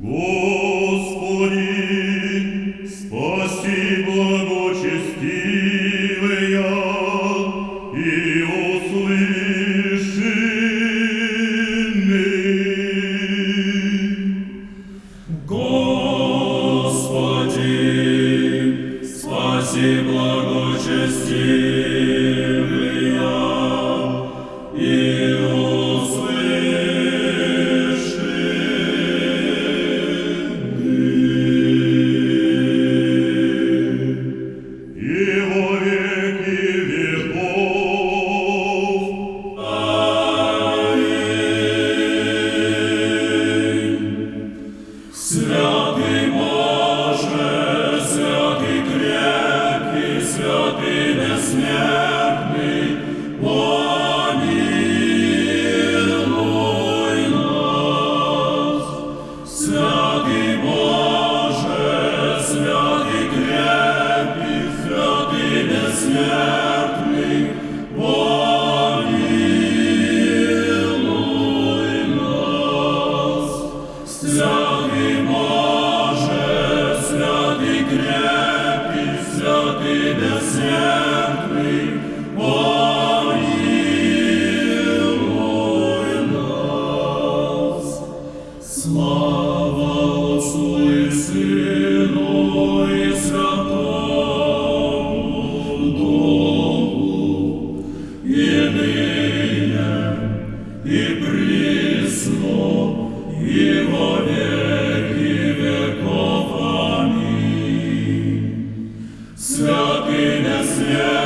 Господи, спаси благочестивые и услыши ны. Господи, спаси благочестивые святый крепкий, святый бессмертный, помилуй нас. Слава Отцу и Сыну и Святому Духу, и ныне, и присно, и во Yeah.